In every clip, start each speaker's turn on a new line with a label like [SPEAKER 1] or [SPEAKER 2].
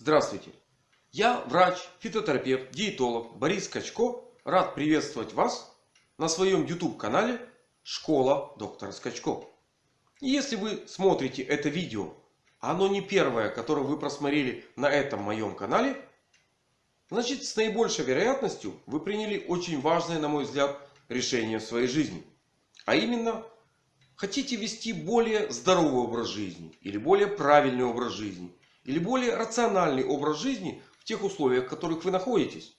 [SPEAKER 1] Здравствуйте! Я врач, фитотерапевт, диетолог Борис Скачко. Рад приветствовать вас на своем YouTube канале Школа доктора Скачко. И если вы смотрите это видео, оно не первое, которое вы просмотрели на этом моем канале, значит с наибольшей вероятностью вы приняли очень важное, на мой взгляд, решение в своей жизни. А именно, хотите вести более здоровый образ жизни или более правильный образ жизни или более рациональный образ жизни в тех условиях, в которых вы находитесь.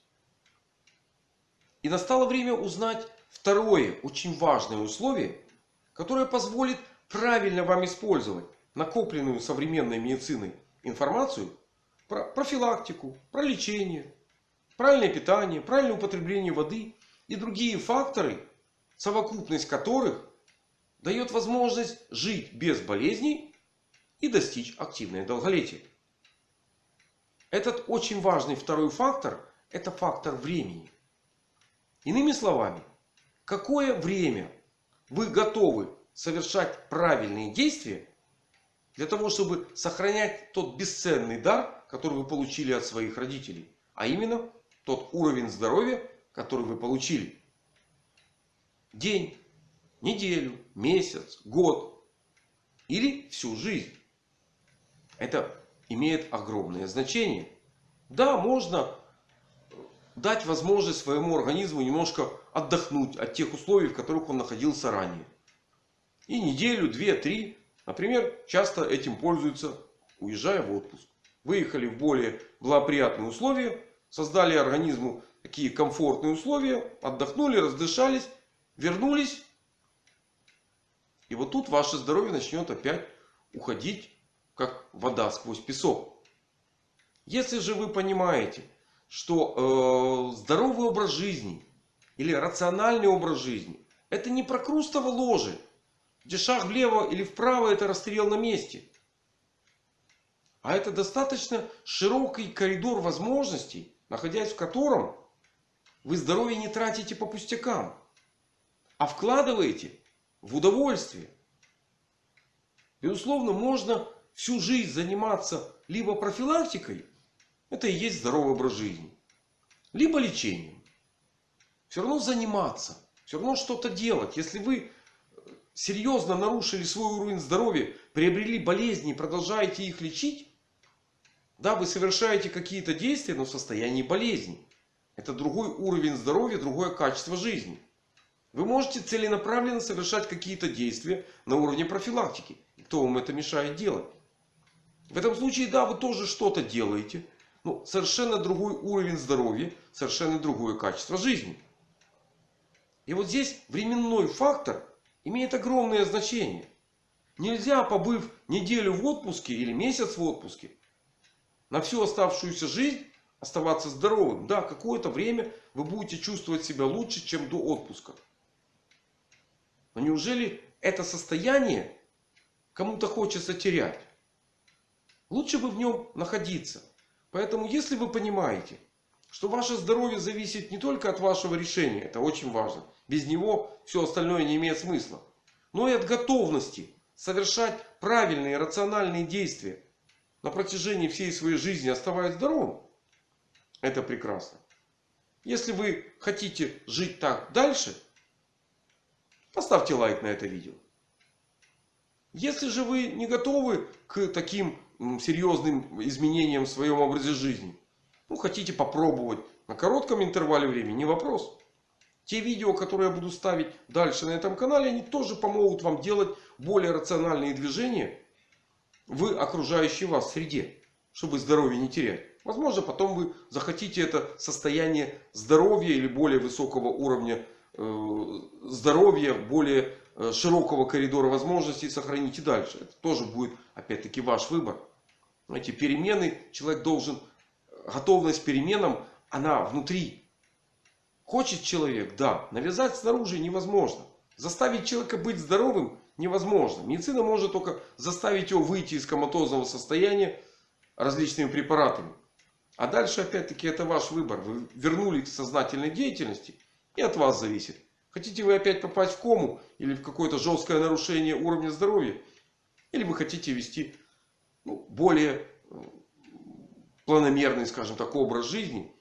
[SPEAKER 1] И настало время узнать второе очень важное условие, которое позволит правильно вам использовать накопленную современной медициной информацию про профилактику, про лечение, правильное питание, правильное употребление воды и другие факторы, совокупность которых дает возможность жить без болезней и достичь активное долголетие. Этот очень важный второй фактор – это фактор времени. Иными словами, какое время вы готовы совершать правильные действия для того, чтобы сохранять тот бесценный дар, который вы получили от своих родителей. А именно, тот уровень здоровья, который вы получили. День, неделю, месяц, год или всю жизнь. Это имеет огромное значение. Да, можно дать возможность своему организму немножко отдохнуть от тех условий, в которых он находился ранее. И неделю, две, три. Например, часто этим пользуются, уезжая в отпуск. Выехали в более благоприятные условия. Создали организму такие комфортные условия. Отдохнули, раздышались. Вернулись. И вот тут ваше здоровье начнет опять уходить как вода сквозь песок. Если же вы понимаете, что э, здоровый образ жизни или рациональный образ жизни это не про крустово ложе, где шаг влево или вправо это расстрел на месте. А это достаточно широкий коридор возможностей, находясь в котором вы здоровье не тратите по пустякам, а вкладываете в удовольствие. Безусловно, можно всю жизнь заниматься либо профилактикой, это и есть здоровый образ жизни, либо лечением. Все равно заниматься, все равно что-то делать. Если вы серьезно нарушили свой уровень здоровья, приобрели болезни и продолжаете их лечить, да, вы совершаете какие-то действия, но в состоянии болезни. Это другой уровень здоровья, другое качество жизни. Вы можете целенаправленно совершать какие-то действия на уровне профилактики. Кто вам это мешает делать? В этом случае, да, вы тоже что-то делаете. Но совершенно другой уровень здоровья, совершенно другое качество жизни. И вот здесь временной фактор имеет огромное значение. Нельзя, побыв неделю в отпуске или месяц в отпуске, на всю оставшуюся жизнь оставаться здоровым. Да, какое-то время вы будете чувствовать себя лучше, чем до отпуска. Но неужели это состояние кому-то хочется терять? Лучше бы в нем находиться. Поэтому, если вы понимаете, что ваше здоровье зависит не только от вашего решения. Это очень важно. Без него все остальное не имеет смысла. Но и от готовности совершать правильные рациональные действия на протяжении всей своей жизни, оставаясь здоровым. Это прекрасно. Если вы хотите жить так дальше, поставьте лайк на это видео. Если же вы не готовы к таким серьезным изменениям в своем образе жизни. Ну, хотите попробовать на коротком интервале времени, не вопрос. Те видео, которые я буду ставить дальше на этом канале, они тоже помогут вам делать более рациональные движения в окружающей вас среде. Чтобы здоровье не терять. Возможно, потом вы захотите это состояние здоровья или более высокого уровня э, здоровья, более широкого коридора возможностей сохранить и дальше. Это тоже будет опять-таки ваш выбор. Эти перемены человек должен, готовность к переменам, она внутри. Хочет человек, да. Навязать снаружи невозможно. Заставить человека быть здоровым невозможно. Медицина может только заставить его выйти из коматозного состояния различными препаратами. А дальше опять-таки это ваш выбор. Вы вернулись к сознательной деятельности. И от вас зависит. Хотите вы опять попасть в кому или в какое-то жесткое нарушение уровня здоровья. Или вы хотите вести ну, более планомерный, скажем так, образ жизни,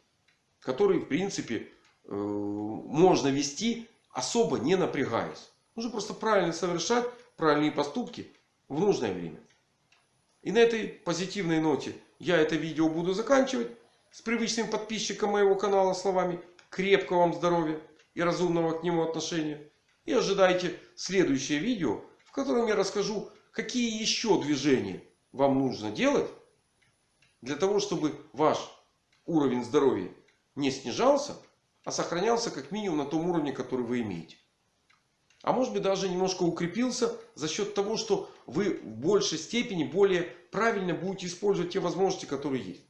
[SPEAKER 1] который в принципе э, можно вести особо не напрягаясь. Нужно просто правильно совершать правильные поступки в нужное время. И на этой позитивной ноте я это видео буду заканчивать. С привычным подписчиком моего канала словами крепкого вам здоровья и разумного к нему отношения. И ожидайте следующее видео, в котором я расскажу, какие еще движения вам нужно делать для того, чтобы ваш уровень здоровья не снижался, а сохранялся как минимум на том уровне, который вы имеете. А может быть даже немножко укрепился за счет того, что вы в большей степени более правильно будете использовать те возможности, которые есть.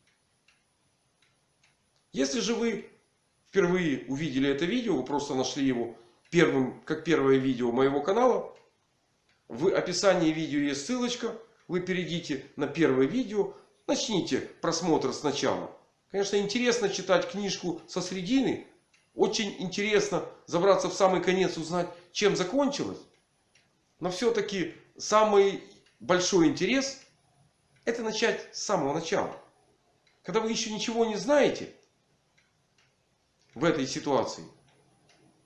[SPEAKER 1] Если же вы впервые увидели это видео, вы просто нашли его первым, как первое видео моего канала. В описании видео есть ссылочка. Вы перейдите на первое видео. Начните просмотр сначала. Конечно, интересно читать книжку со средины. Очень интересно забраться в самый конец, узнать, чем закончилось. Но все-таки самый большой интерес это начать с самого начала. Когда вы еще ничего не знаете в этой ситуации.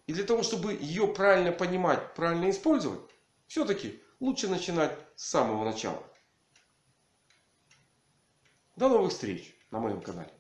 [SPEAKER 1] И для того, чтобы ее правильно понимать, правильно использовать, все-таки лучше начинать с самого начала. До новых встреч на моем канале.